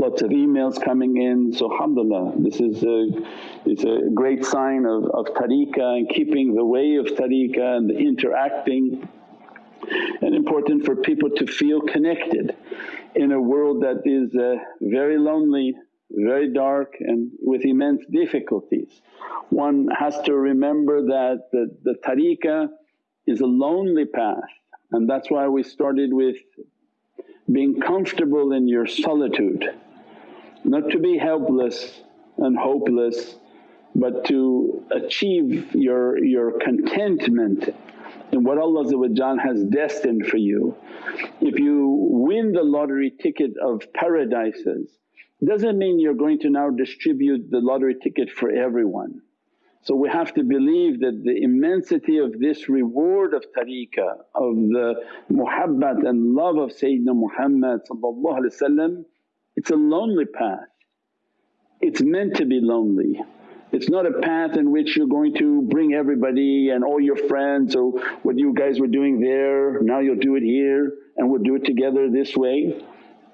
lots of emails coming in. So alhamdulillah this is a, is a great sign of, of tariqah and keeping the way of tariqah and the interacting and important for people to feel connected in a world that is uh, very lonely, very dark and with immense difficulties. One has to remember that the, the tariqah is a lonely path and that's why we started with being comfortable in your solitude, not to be helpless and hopeless but to achieve your, your contentment in what Allah has destined for you. If you win the lottery ticket of paradises doesn't mean you're going to now distribute the lottery ticket for everyone. So we have to believe that the immensity of this reward of tariqah, of the muhabbat and love of Sayyidina Muhammad it's a lonely path. It's meant to be lonely. It's not a path in which you're going to bring everybody and all your friends, so what you guys were doing there, now you'll do it here and we'll do it together this way.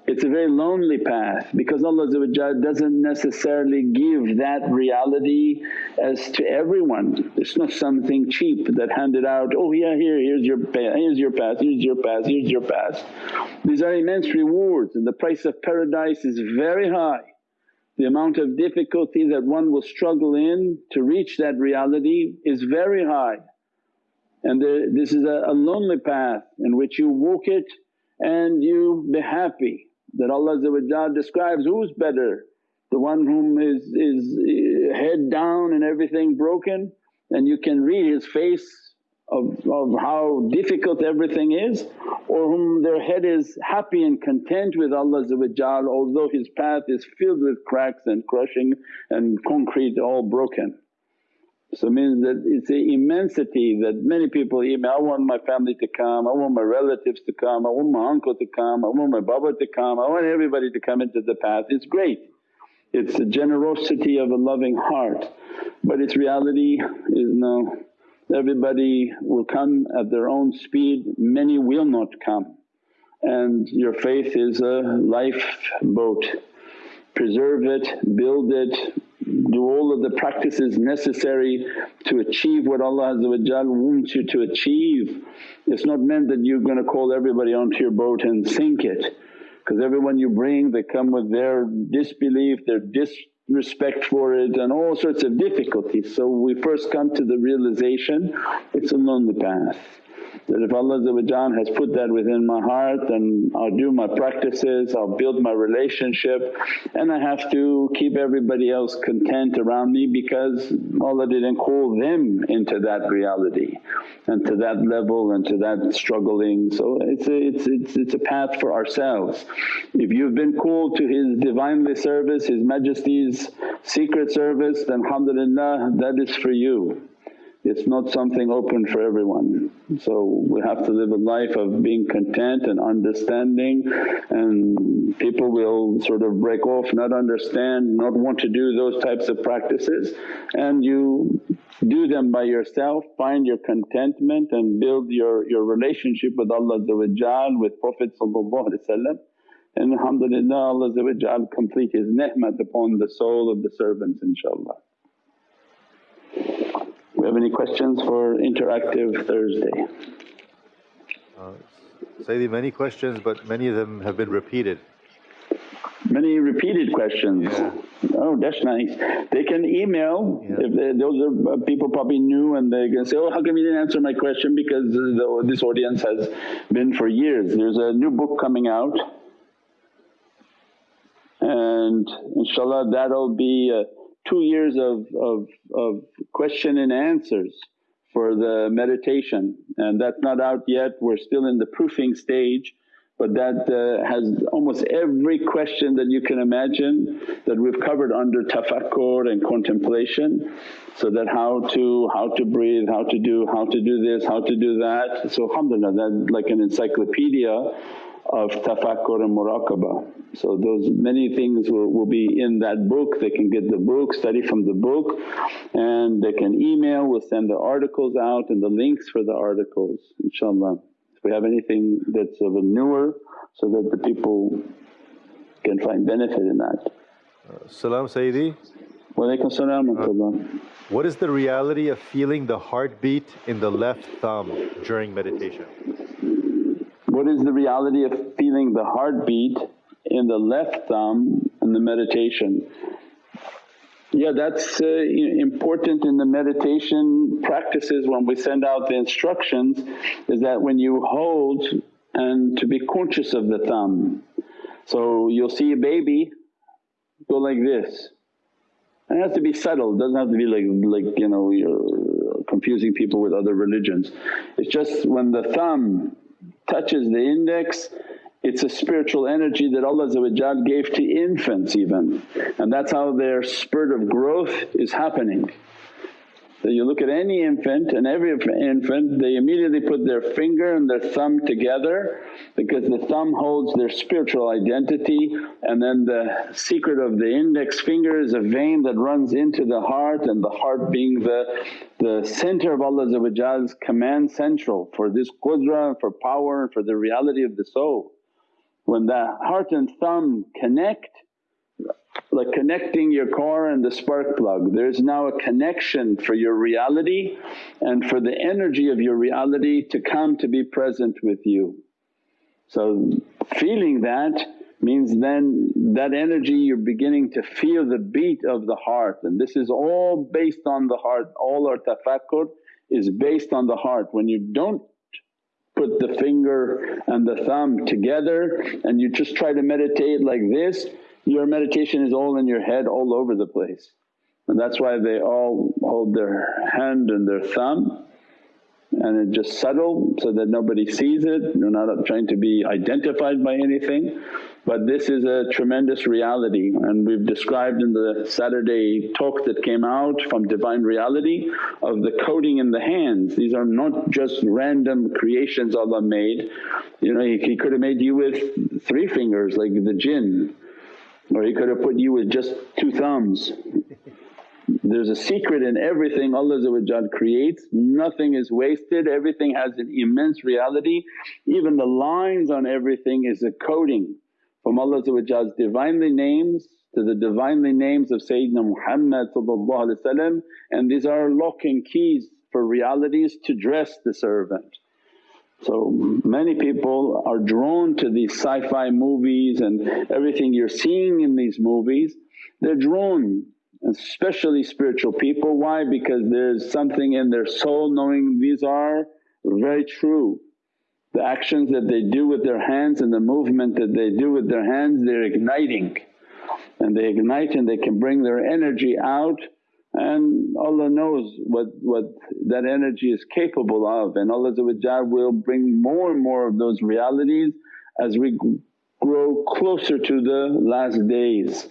It's a very lonely path because Allah doesn't necessarily give that reality as to everyone. It's not something cheap that handed out, oh yeah here, here's your path, here's your path, here's your path, here's your path. These are immense rewards and the price of paradise is very high. The amount of difficulty that one will struggle in to reach that reality is very high. And this is a, a lonely path in which you walk it and you be happy that Allah describes who's better the one whom is, is eh, head down and everything broken and you can read his face of, of how difficult everything is or whom their head is happy and content with Allah although his path is filled with cracks and crushing and concrete all broken. So means that it's the immensity that many people email, I want my family to come, I want my relatives to come, I want my uncle to come, I want my baba to come, I want everybody to come into the path. It's great. It's the generosity of a loving heart. But its reality is no everybody will come at their own speed, many will not come. And your faith is a lifeboat, preserve it, build it, do all of the practices necessary to achieve what Allah wants you to achieve. It's not meant that you're going to call everybody onto your boat and sink it because everyone you bring they come with their disbelief, their disrespect for it and all sorts of difficulties. So we first come to the realization it's a lonely path that if Allah has put that within my heart then I'll do my practices, I'll build my relationship and I have to keep everybody else content around me because Allah didn't call them into that reality and to that level and to that struggling. So it's a, it's, it's, it's a path for ourselves. If you've been called to His Divinely service, His Majesty's secret service then alhamdulillah that is for you it's not something open for everyone. So we have to live a life of being content and understanding and people will sort of break off, not understand, not want to do those types of practices. And you do them by yourself, find your contentment and build your, your relationship with Allah with Prophet and alhamdulillah Allah complete His ni'mat upon the soul of the servants inshaAllah have any questions for Interactive Thursday? Uh, Sayyidi, many questions but many of them have been repeated. Many repeated questions. Yeah. Oh that's nice. They can email yeah. if they, those are uh, people probably new and they can say, oh how come you didn't answer my question because the, this audience has been for years. There's a new book coming out and inshallah that'll be uh, two years of, of, of question and answers for the meditation and that's not out yet, we're still in the proofing stage but that uh, has almost every question that you can imagine that we've covered under tafakkur and contemplation. So that how to, how to breathe, how to do, how to do this, how to do that. So alhamdulillah that like an encyclopedia of tafakkur and muraqabah. So those many things will, will be in that book, they can get the book, study from the book and they can email, we'll send the articles out and the links for the articles inshaAllah. If we have anything that's of a newer so that the people can find benefit in that. Uh, Salam Sayyidi. Walaikum salam uh, What is the reality of feeling the heartbeat in the left thumb during meditation? What is the reality of feeling the heartbeat in the left thumb in the meditation? Yeah, that's uh, important in the meditation practices when we send out the instructions is that when you hold and to be conscious of the thumb. So you'll see a baby go like this. And it has to be subtle, doesn't have to be like, like you know, you're confusing people with other religions. It's just when the thumb touches the index it's a spiritual energy that Allah gave to infants even and that's how their spurt of growth is happening. So you look at any infant and every infant they immediately put their finger and their thumb together because the thumb holds their spiritual identity and then the secret of the index finger is a vein that runs into the heart and the heart being the, the center of Allah's command central for this qudra for power and for the reality of the soul. When the heart and thumb connect like connecting your car and the spark plug. There's now a connection for your reality and for the energy of your reality to come to be present with you. So feeling that means then that energy you're beginning to feel the beat of the heart and this is all based on the heart, all our tafakkur is based on the heart. When you don't put the finger and the thumb together and you just try to meditate like this your meditation is all in your head all over the place. And that's why they all hold their hand and their thumb and it just subtle so that nobody sees it, you're not trying to be identified by anything. But this is a tremendous reality and we've described in the Saturday talk that came out from Divine Reality of the coding in the hands. These are not just random creations Allah made, you know He, he could have made you with three fingers like the jinn or He could have put you with just two thumbs. There's a secret in everything Allah creates, nothing is wasted, everything has an immense reality. Even the lines on everything is a coding from Allah's Divinely names to the Divinely names of Sayyidina Muhammad and these are lock and keys for realities to dress the servant. So many people are drawn to these sci-fi movies and everything you're seeing in these movies, they're drawn especially spiritual people. Why? Because there's something in their soul knowing these are very true. The actions that they do with their hands and the movement that they do with their hands they're igniting and they ignite and they can bring their energy out and Allah knows what, what that energy is capable of and Allah will bring more and more of those realities as we grow closer to the last days.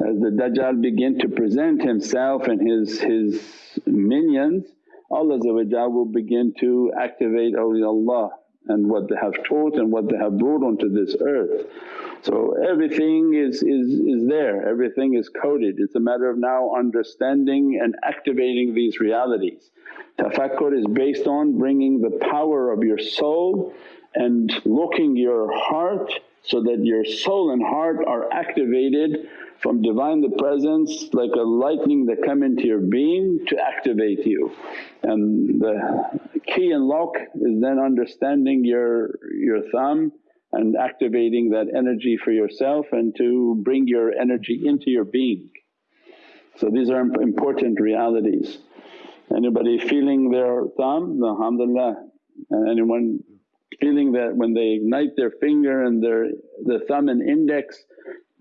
As the Dajjal begin to present himself and his, his minions Allah will begin to activate awliyaullah and what they have taught and what they have brought onto this earth. So everything is, is, is there, everything is coded. It's a matter of now understanding and activating these realities. Tafakkur is based on bringing the power of your soul and looking your heart so that your soul and heart are activated from Divinely Presence like a lightning that come into your being to activate you. And the key and lock is then understanding your, your thumb and activating that energy for yourself and to bring your energy into your being. So these are important realities. Anybody feeling their thumb? Alhamdulillah. And anyone feeling that when they ignite their finger and their the thumb and index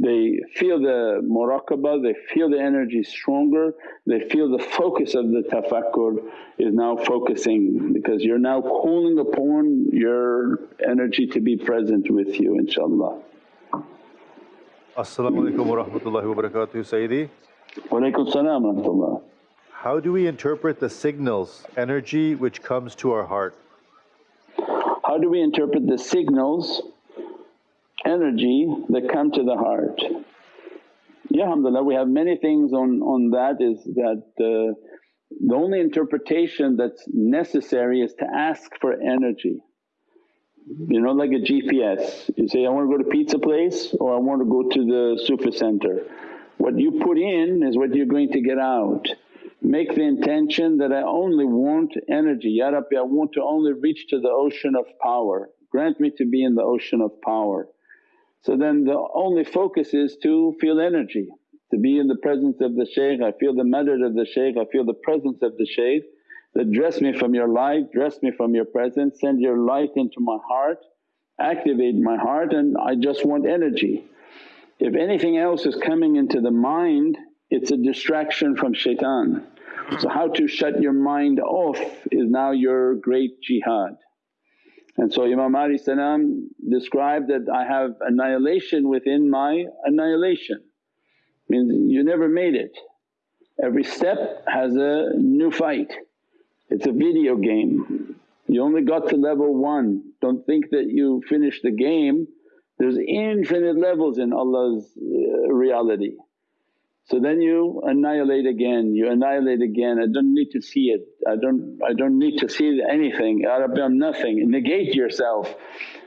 they feel the muraqabah, they feel the energy stronger, they feel the focus of the tafakkur is now focusing because you're now calling upon your energy to be present with you inshaAllah. As-salamu alaykum wa rahmatullahi wa barakatuh Sayyidi. Wa alaykum salam wa rahmatullah. How do we interpret the signals, energy which comes to our heart? How do we interpret the signals energy that come to the heart. Yeah, alhamdulillah we have many things on, on that is that uh, the only interpretation that's necessary is to ask for energy. you know, like a GPS. You say, I want to go to pizza place or I want to go to the Sufi center. What you put in is what you're going to get out. Make the intention that I only want energy, Ya Rabbi I want to only reach to the ocean of power, grant me to be in the ocean of power. So then the only focus is to feel energy, to be in the presence of the shaykh, I feel the madad of the shaykh, I feel the presence of the shaykh that dress me from your light, dress me from your presence, send your light into my heart, activate my heart and I just want energy. If anything else is coming into the mind it's a distraction from shaitan. So how to shut your mind off is now your great jihad. And so Imam Ali salam described that, I have annihilation within my annihilation, means you never made it. Every step has a new fight. It's a video game. You only got to level 1, don't think that you finished the game. There's infinite levels in Allah's uh, reality. So then you annihilate again, you annihilate again, I don't need to see it, I don't, I don't need to see anything, Ya Rabbi I'm nothing, negate yourself.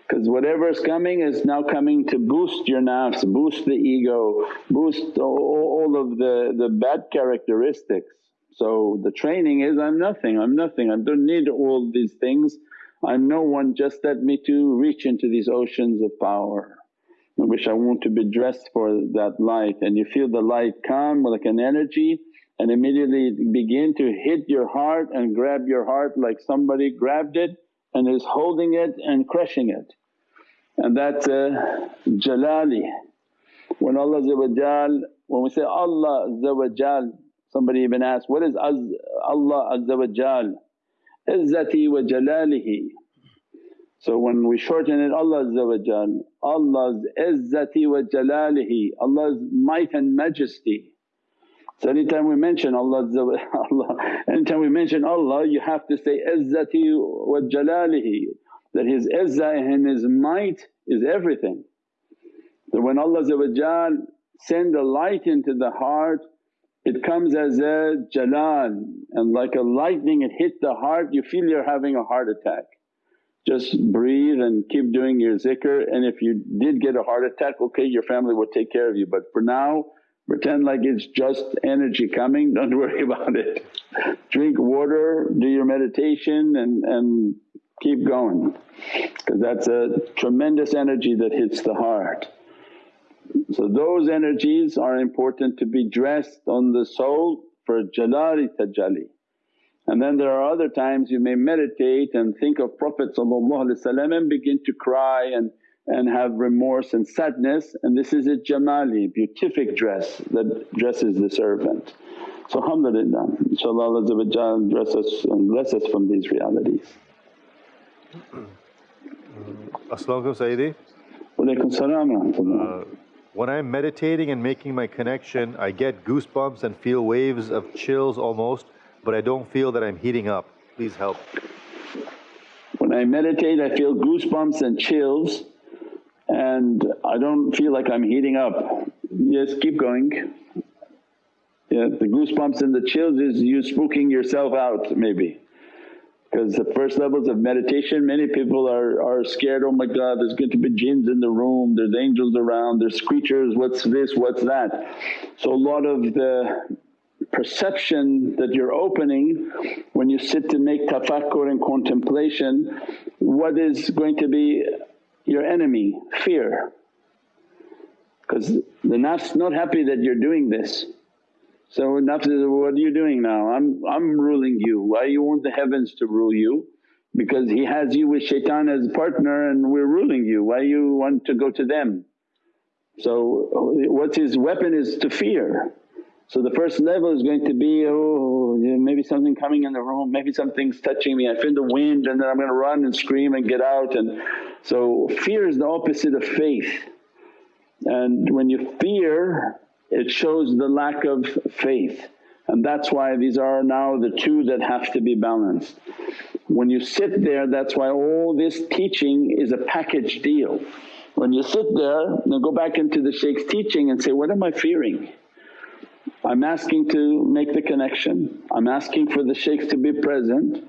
Because whatever is coming is now coming to boost your nafs, boost the ego, boost all, all of the, the bad characteristics. So the training is, I'm nothing, I'm nothing, I don't need all these things, I'm no one. Just let me to reach into these oceans of power. Wish I want to be dressed for that light and you feel the light come like an energy and immediately begin to hit your heart and grab your heart like somebody grabbed it and is holding it and crushing it. And that's uh, Jalali. When Allah when we say Allah somebody even asked, what is Allah Azza wa Jal? Izzati wa Jalalihi so when we shorten it Allah Allah's izzati wa jalalihi, Allah's might and majesty. So anytime we mention Allah, Allah anytime we mention Allah you have to say izzati wa jalalihi that His izzah and His might is everything. So when Allah send a light into the heart it comes as a jalal and like a lightning it hit the heart you feel you're having a heart attack just breathe and keep doing your zikr and if you did get a heart attack okay your family will take care of you but for now pretend like it's just energy coming don't worry about it. Drink water, do your meditation and, and keep going because that's a tremendous energy that hits the heart. So those energies are important to be dressed on the soul for jalali tajalli. And then there are other times you may meditate and think of Prophet and begin to cry and, and have remorse and sadness and this is a jamali, beatific dress that dresses the servant. So alhamdulillah, inshaAllah Allah dress us and bless us from these realities. As-salamu Sayyidi. Walaykum salam uh, When I'm meditating and making my connection I get goosebumps and feel waves of chills almost but I don't feel that I'm heating up. Please help. When I meditate I feel goosebumps and chills and I don't feel like I'm heating up. Yes, keep going. Yeah, the goosebumps and the chills is you spooking yourself out maybe. Because the first levels of meditation many people are, are scared, oh my God there's going to be jinns in the room, there's angels around, there's creatures, what's this, what's that. So a lot of the perception that you're opening when you sit to make tafakkur and contemplation, what is going to be your enemy? Fear. Because the nafs not happy that you're doing this. So nafs says, what are you doing now? I'm, I'm ruling you, why you want the heavens to rule you? Because he has you with shaitan as partner and we're ruling you, why you want to go to them? So what's his weapon is to fear. So the first level is going to be, oh maybe something coming in the room, maybe something's touching me, I feel the wind and then I'm going to run and scream and get out and so fear is the opposite of faith. And when you fear it shows the lack of faith and that's why these are now the two that have to be balanced. When you sit there that's why all this teaching is a package deal. When you sit there then go back into the shaykh's teaching and say, what am I fearing? I'm asking to make the connection, I'm asking for the shaykhs to be present,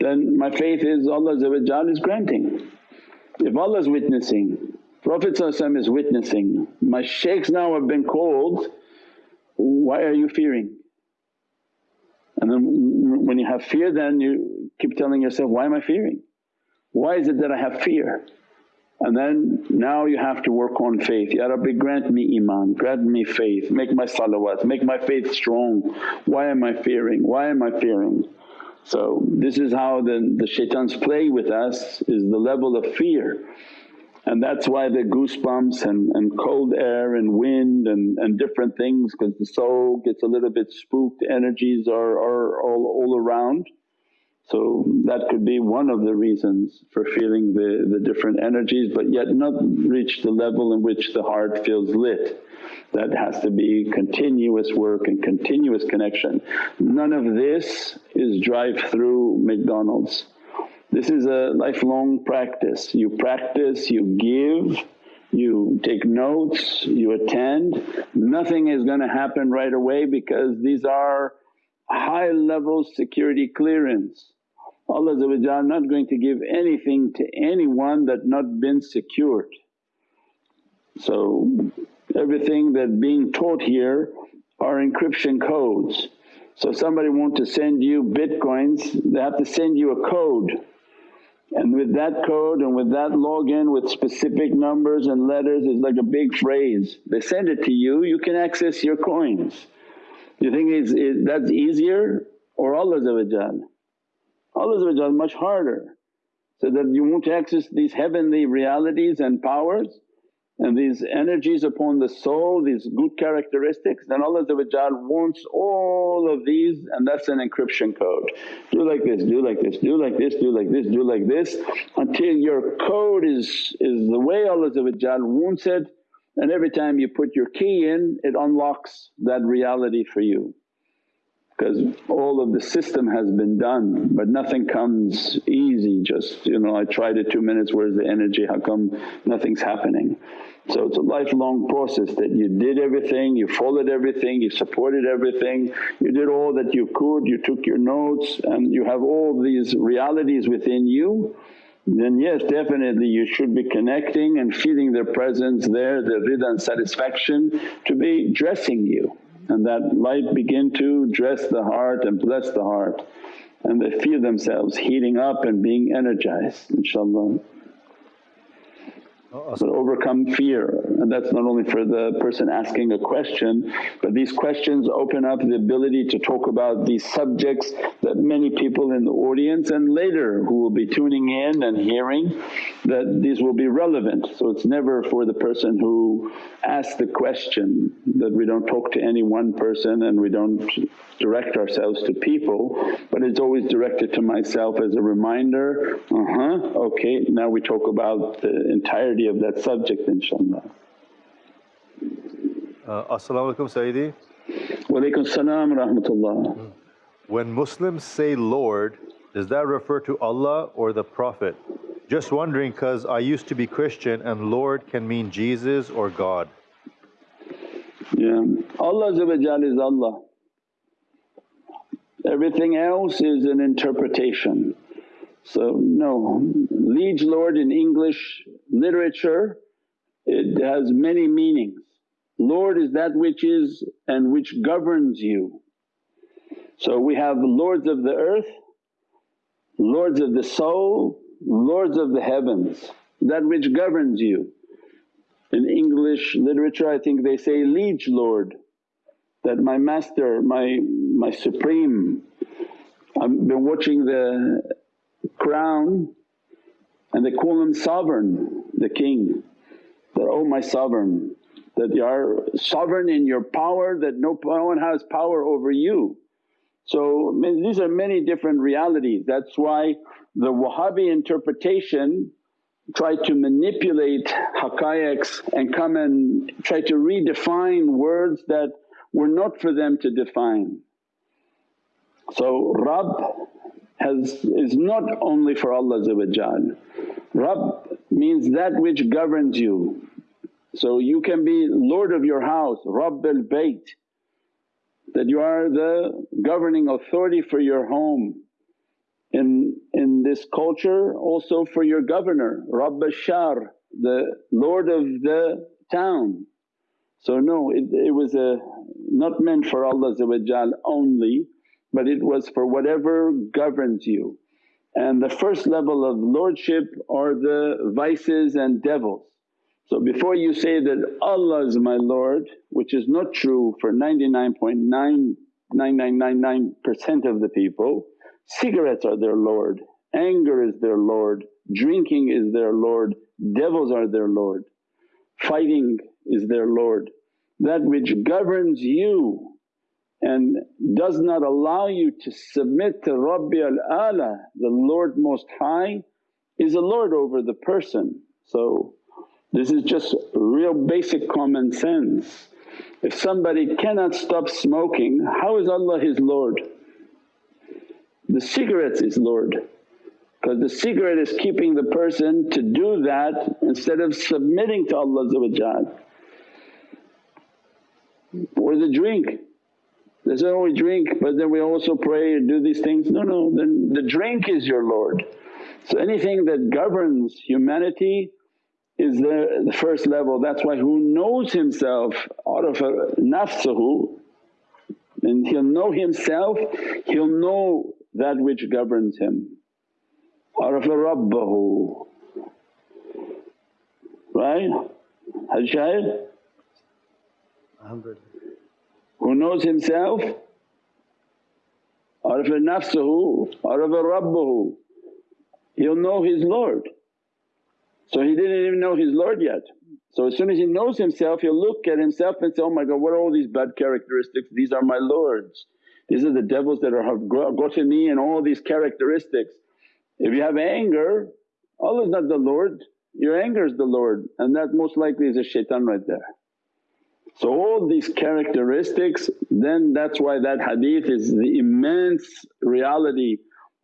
then my faith is Allah is granting. If Allah is witnessing, Prophet is witnessing, my shaykhs now have been called, why are you fearing? And then when you have fear then you keep telling yourself, why am I fearing? Why is it that I have fear? And then now you have to work on faith, Ya Rabbi grant me iman, grant me faith, make my salawat, make my faith strong. Why am I fearing? Why am I fearing? So this is how the, the shaitans play with us is the level of fear. And that's why the goosebumps and, and cold air and wind and, and different things because the soul gets a little bit spooked, energies are, are all, all around. So that could be one of the reasons for feeling the, the different energies but yet not reach the level in which the heart feels lit. That has to be continuous work and continuous connection. None of this is drive-through McDonald's. This is a lifelong practice. You practice, you give, you take notes, you attend. Nothing is going to happen right away because these are high level security clearance. Allah not going to give anything to anyone that not been secured. So everything that being taught here are encryption codes. So somebody want to send you bitcoins, they have to send you a code. And with that code and with that login with specific numbers and letters is like a big phrase. They send it to you, you can access your coins. You think it's, it, that's easier or Allah's Allah much harder so that you want to access these heavenly realities and powers and these energies upon the soul, these good characteristics then Allah wants all of these and that's an encryption code. Do like this, do like this, do like this, do like this, do like this until your code is, is the way Allah wants it and every time you put your key in it unlocks that reality for you. Because all of the system has been done but nothing comes easy. Just you know I tried it two minutes where's the energy? How come nothing's happening. So it's a lifelong process that you did everything, you followed everything, you supported everything, you did all that you could, you took your notes and you have all these realities within you then yes definitely you should be connecting and feeling their presence there, the rida and satisfaction to be dressing you. And that light begin to dress the heart and bless the heart. And they feel themselves heating up and being energized inshaAllah but overcome fear. And that's not only for the person asking a question but these questions open up the ability to talk about these subjects that many people in the audience and later who will be tuning in and hearing that these will be relevant. So it's never for the person who asks the question that we don't talk to any one person and we don't direct ourselves to people but it's always directed to myself as a reminder, uh-huh, okay now we talk about the entirety of that subject inshaAllah. Uh, As-salamu alaykum Sayyidi. Wa alaykum salam rahmatullah. Hmm. When Muslims say Lord, does that refer to Allah or the Prophet? Just wondering because I used to be Christian and Lord can mean Jesus or God. Yeah, Allah is Allah. Everything else is an interpretation. So no, liege lord in English literature it has many meanings. Lord is that which is and which governs you. So we have lords of the earth, lords of the soul, lords of the heavens, that which governs you. In English literature I think they say liege lord, that my master, my, my supreme. I've been watching the crown and they call him sovereign, the king, that, oh my sovereign, that you are sovereign in your power that no one has power over you. So these are many different realities. That's why the Wahhabi interpretation try to manipulate haqqaiqs and come and try to redefine words that were not for them to define. So Rabb has is not only for Allah Rabb means that which governs you. So you can be lord of your house, Rabb al Bayt, that you are the governing authority for your home. In, in this culture also for your governor, Rabb shar the lord of the town. So no it, it was a not meant for Allah only but it was for whatever governs you. And the first level of lordship are the vices and devils. So before you say that Allah is my Lord which is not true for 99.9999% of the people, cigarettes are their Lord, anger is their Lord, drinking is their Lord, devils are their Lord, fighting is their Lord. That which governs you and does not allow you to submit to Rabbi al-Ala, the Lord Most High is a Lord over the person. So this is just real basic common sense. If somebody cannot stop smoking, how is Allah his Lord? The cigarette's is Lord because the cigarette is keeping the person to do that instead of submitting to Allah or the drink. They say, oh we drink but then we also pray and do these things. No, no, then the drink is your Lord. So anything that governs humanity is the, the first level. That's why who knows himself arafa nafsuhu and he'll know himself, he'll know that which governs him. Arafa Rabbahu, right? Haj Shahid? Who knows himself? Arafa nafsuhu, arafa Rabbahu. He'll know his Lord. So he didn't even know his Lord yet. So as soon as he knows himself he'll look at himself and say, oh my God what are all these bad characteristics? These are my Lords. These are the devils that are have gotten me and all these characteristics. If you have anger, Allah is not the Lord, your anger is the Lord and that most likely is a shaitan right there. So all these characteristics then that's why that hadith is the immense reality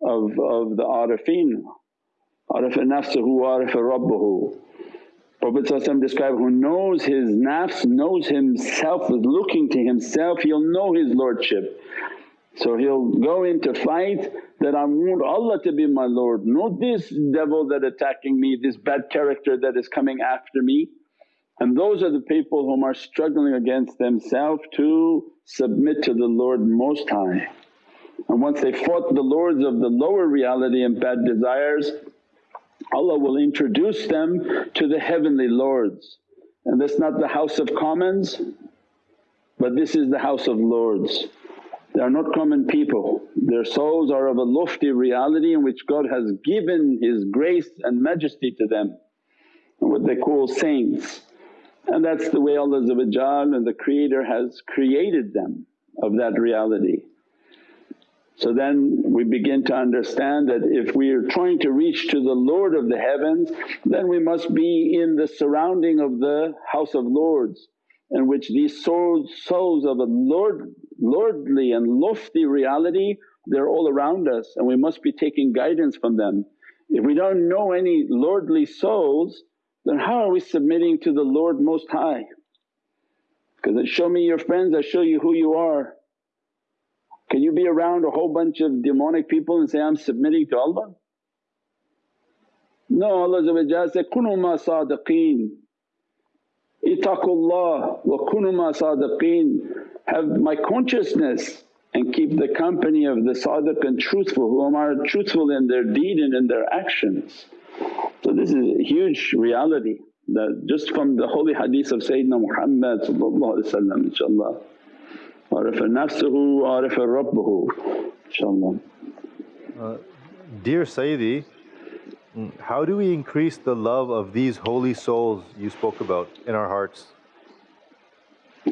of, of the arifin Arafa nafsuhu arafa rabbuhu. Prophet described, who knows his nafs, knows himself, is looking to himself, he'll know his lordship. So he'll go into fight that I want Allah to be my Lord, not this devil that attacking me, this bad character that is coming after me. And those are the people whom are struggling against themselves to submit to the Lord Most High. And once they fought the lords of the lower reality and bad desires, Allah will introduce them to the heavenly lords. And that's not the House of Commons but this is the House of Lords. They are not common people, their souls are of a lofty reality in which God has given His grace and majesty to them what they call saints. And that's the way Allah and the Creator has created them of that reality. So then we begin to understand that if we are trying to reach to the Lord of the heavens then we must be in the surrounding of the House of Lords in which these souls, souls of a Lord, lordly and lofty reality they're all around us and we must be taking guidance from them. If we don't know any lordly souls then how are we submitting to the Lord Most High? Because show me your friends, I show you who you are. Can you be around a whole bunch of demonic people and say, I'm submitting to Allah? No, Allah said, Kunu ma sadiqeen, itaqullah wa kunu ma sadiqeen. Have my consciousness and keep the company of the sadiq and truthful who are truthful in their deed and in their actions. So this is a huge reality that just from the holy hadith of Sayyidina Muhammad inshaAllah. Arafa nafsuhu, arafa rabbuhu inshaAllah. Dear Sayyidi, mm, how do we increase the love of these holy souls you spoke about in our hearts?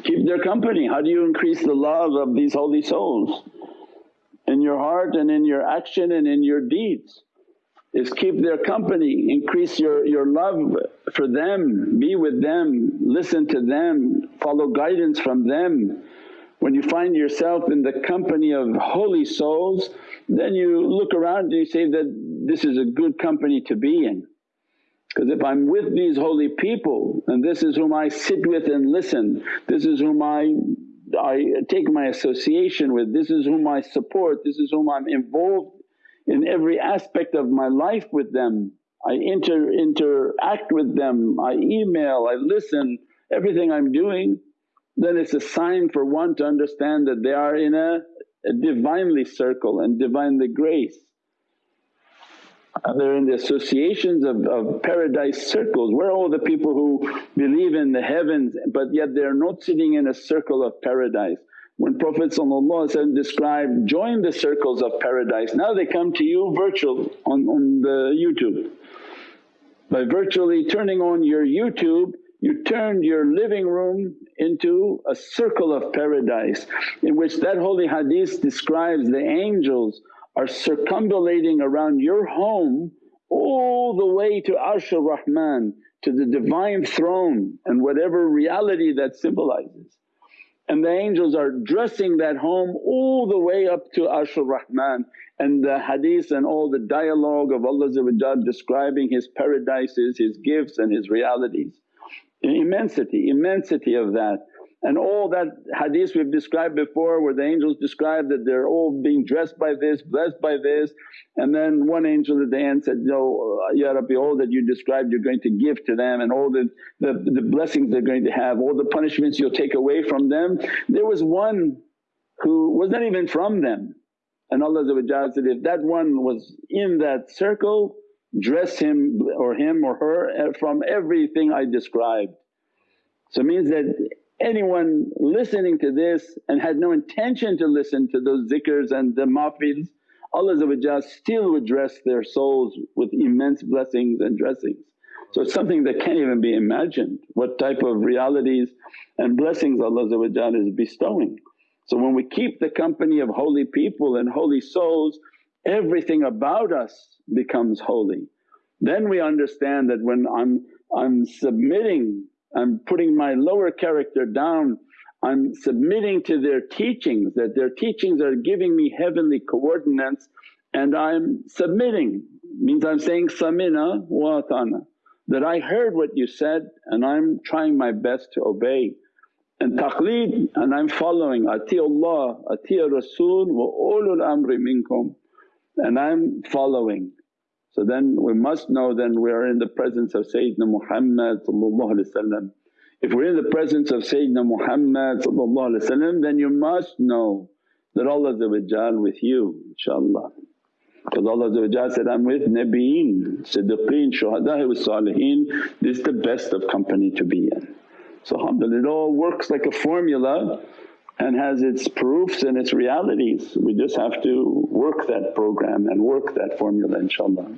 Keep their company. How do you increase the love of these holy souls? In your heart and in your action and in your deeds is keep their company, increase your, your love for them, be with them, listen to them, follow guidance from them when you find yourself in the company of holy souls then you look around and you say that this is a good company to be in. Because if I'm with these holy people and this is whom I sit with and listen, this is whom I, I take my association with, this is whom I support, this is whom I'm involved in every aspect of my life with them. I inter, interact with them, I email, I listen, everything I'm doing then it's a sign for one to understand that they are in a, a Divinely circle and Divinely grace. And they're in the associations of, of paradise circles. Where are all the people who believe in the heavens but yet they're not sitting in a circle of paradise? When Prophet described, join the circles of paradise, now they come to you virtual on, on the YouTube. By virtually turning on your YouTube you turned your living room into a circle of paradise in which that holy hadith describes the angels are circumambulating around your home all the way to Arshul Rahman to the Divine Throne and whatever reality that symbolizes. And the angels are dressing that home all the way up to Arshul Rahman and the hadith and all the dialogue of Allah describing His paradises, His gifts and His realities. Immensity, immensity of that. And all that hadith we've described before where the angels describe that they're all being dressed by this, blessed by this and then one angel at the end said, No, uh, Ya Rabbi all that you described you're going to give to them and all the, the, the blessings they're going to have, all the punishments you'll take away from them. There was one who was not even from them and Allah said, if that one was in that circle dress him or him or her from everything I described. So it means that anyone listening to this and had no intention to listen to those zikrs and the mahfils, Allah still would dress their souls with immense blessings and dressings. So it's something that can't even be imagined what type of realities and blessings Allah is bestowing. So when we keep the company of holy people and holy souls everything about us becomes holy. Then we understand that when I'm, I'm submitting, I'm putting my lower character down, I'm submitting to their teachings, that their teachings are giving me heavenly coordinates and I'm submitting means I'm saying samina wa atana that I heard what you said and I'm trying my best to obey. And taqleed and I'm following, ati Allah, ati Rasul wa ulul amri minkum and I'm following. So then we must know then we are in the presence of Sayyidina Muhammad If we're in the presence of Sayyidina Muhammad then you must know that Allah with you inshaAllah. Because Allah said, I'm with Nabiyeen, Siddiqeen, Shuhada wa Salihin, this is the best of company to be in. So alhamdulillah it all works like a formula and has its proofs and its realities. We just have to work that program and work that formula inshaAllah.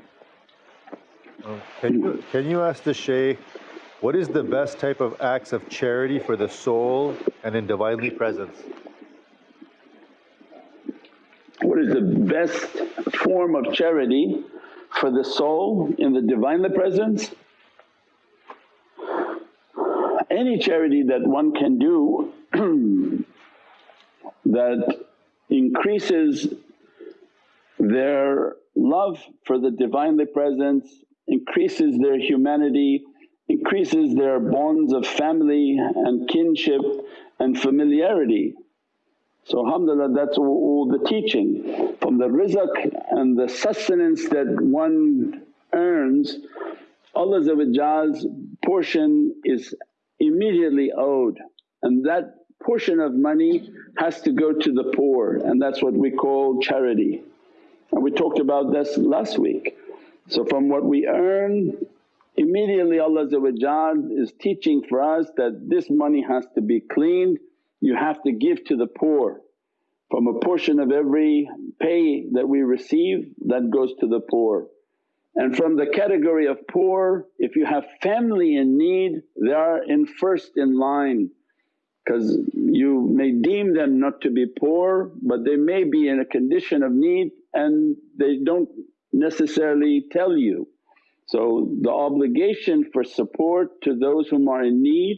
Can, you, can you ask the Shaykh, what is the best type of acts of charity for the soul and in Divinely Presence? What is the best form of charity for the soul in the Divinely Presence? Any charity that one can do that increases their love for the Divinely Presence, increases their humanity, increases their bonds of family and kinship and familiarity. So alhamdulillah that's all, the teaching. From the rizq and the sustenance that one earns, Allah's portion is immediately owed and that portion of money has to go to the poor and that's what we call charity. And we talked about this last week. So from what we earn immediately Allah is teaching for us that this money has to be cleaned, you have to give to the poor. From a portion of every pay that we receive that goes to the poor. And from the category of poor, if you have family in need they are in first in line because you may deem them not to be poor but they may be in a condition of need and they don't necessarily tell you. So the obligation for support to those whom are in need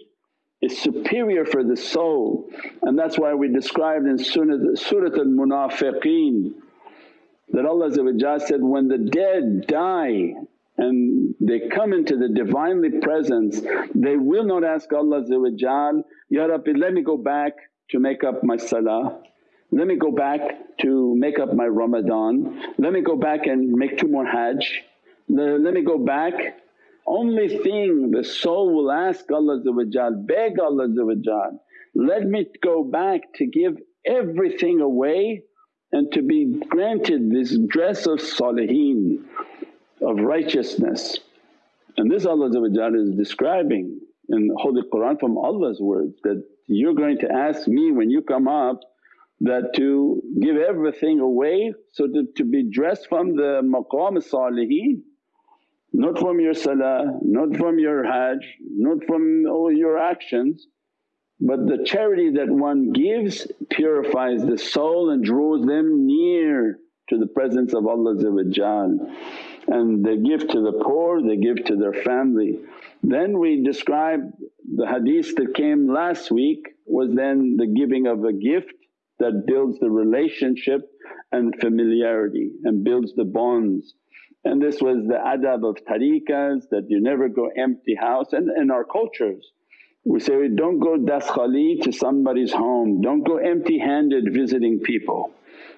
is superior for the soul and that's why we described in Surat al-Munafiqeen that Allah said, when the dead die and they come into the Divinely Presence they will not ask Allah Ya Rabbi let me go back to make up my salah. Let me go back to make up my Ramadan, let me go back and make two more Hajj, let me go back. Only thing the soul will ask Allah beg Allah let me go back to give everything away and to be granted this dress of salihin, of righteousness. And this Allah is describing in the Holy Qur'an from Allah's words that you're going to ask me when you come up that to give everything away so to, to be dressed from the maqam salihin not from your salah, not from your hajj, not from all your actions but the charity that one gives purifies the soul and draws them near to the presence of Allah and they give to the poor, they give to their family. Then we described the hadith that came last week was then the giving of a gift that builds the relationship and familiarity and builds the bonds. And this was the adab of tariqas that you never go empty house and in our cultures we say, don't go daskhali to somebody's home, don't go empty handed visiting people.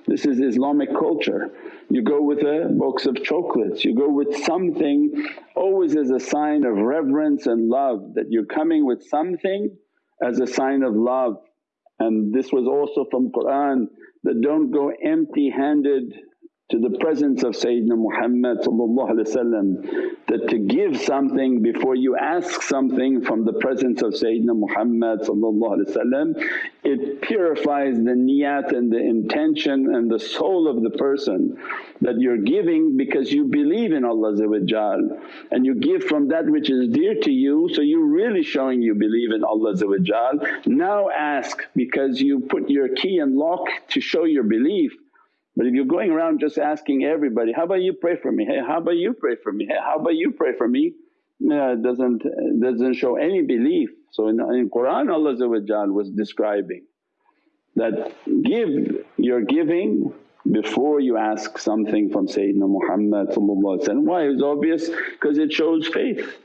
This is Islamic culture. You go with a box of chocolates, you go with something always as a sign of reverence and love that you're coming with something as a sign of love. And this was also from Qur'an that don't go empty handed to the presence of Sayyidina Muhammad that to give something before you ask something from the presence of Sayyidina Muhammad it purifies the niyat and the intention and the soul of the person that you're giving because you believe in Allah and you give from that which is dear to you so you're really showing you believe in Allah Now ask because you put your key and lock to show your belief but if you're going around just asking everybody, how about you pray for me, hey how about you pray for me, hey how about you pray for me, uh, it doesn't, doesn't show any belief. So in, in Qur'an Allah was describing that give your giving before you ask something from Sayyidina Muhammad Why? It's obvious because it shows faith.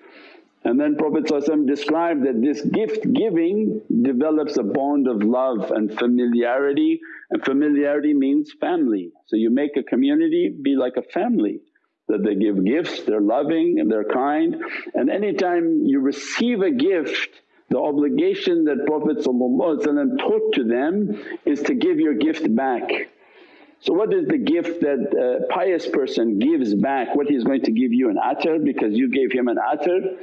And then Prophet described that this gift giving develops a bond of love and familiarity and familiarity means family. So you make a community be like a family that they give gifts, they're loving and they're kind. And anytime you receive a gift the obligation that Prophet taught to them is to give your gift back. So what is the gift that a pious person gives back? What he's going to give you an atar because you gave him an atar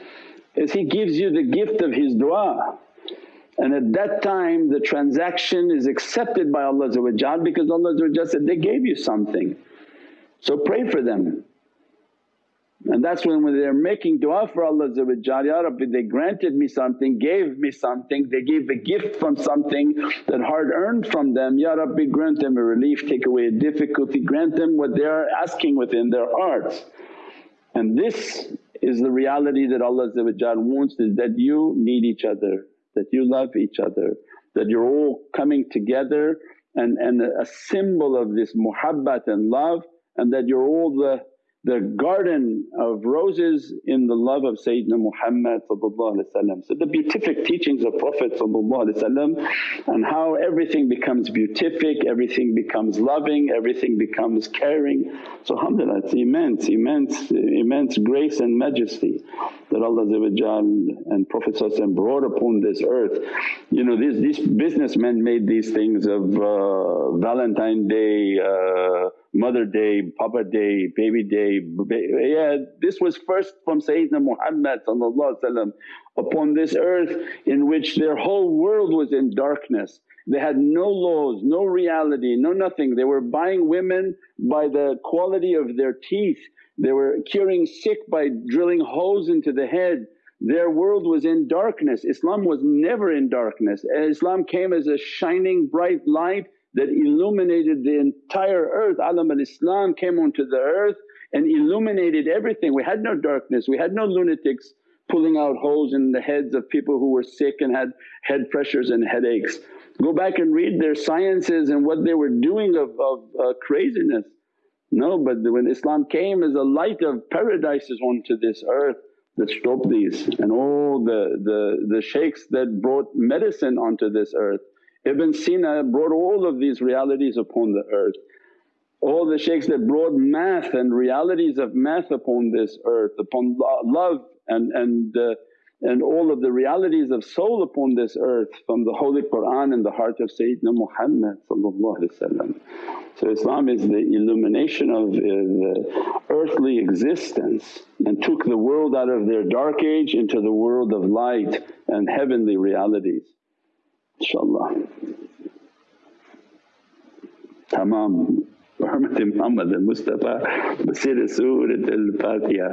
is he gives you the gift of his du'a. And at that time the transaction is accepted by Allah because Allah said, they gave you something. So pray for them. And that's when, when they're making du'a for Allah Ya Rabbi they granted me something, gave me something, they gave a gift from something that hard earned from them, Ya Rabbi grant them a relief, take away a difficulty, grant them what they are asking within their hearts. And this is the reality that Allah wants is that you need each other, that you love each other, that you're all coming together and, and a symbol of this muhabbat and love and that you're all the the garden of roses in the love of Sayyidina Muhammad So the beatific teachings of Prophet and how everything becomes beatific, everything becomes loving, everything becomes caring. So alhamdulillah it's immense, immense, immense grace and majesty that Allah and Prophet brought upon this earth. You know these, these businessmen made these things of uh, Valentine Day, uh, Mother Day, Papa Day, Baby Day, yeah this was first from Sayyidina Muhammad upon this earth in which their whole world was in darkness. They had no laws, no reality, no nothing. They were buying women by the quality of their teeth, they were curing sick by drilling holes into the head. Their world was in darkness, Islam was never in darkness. Islam came as a shining bright light that illuminated the entire earth. Alam al-Islam came onto the earth and illuminated everything. We had no darkness, we had no lunatics pulling out holes in the heads of people who were sick and had head pressures and headaches. Go back and read their sciences and what they were doing of, of uh, craziness. No, but when Islam came as a light of paradises onto this earth that stopped these and all the, the, the shaykhs that brought medicine onto this earth Ibn Sina brought all of these realities upon the earth. All the shaykhs that brought math and realities of math upon this earth, upon love and, and uh, and all of the realities of soul upon this earth from the Holy Qur'an and the heart of Sayyidina Muhammad So Islam is the illumination of uh, the earthly existence and took the world out of their dark age into the world of light and heavenly realities inshaAllah. Tamam. Muhammad Muhammad al-Mustafa bi sirri Surat al-Fatiha.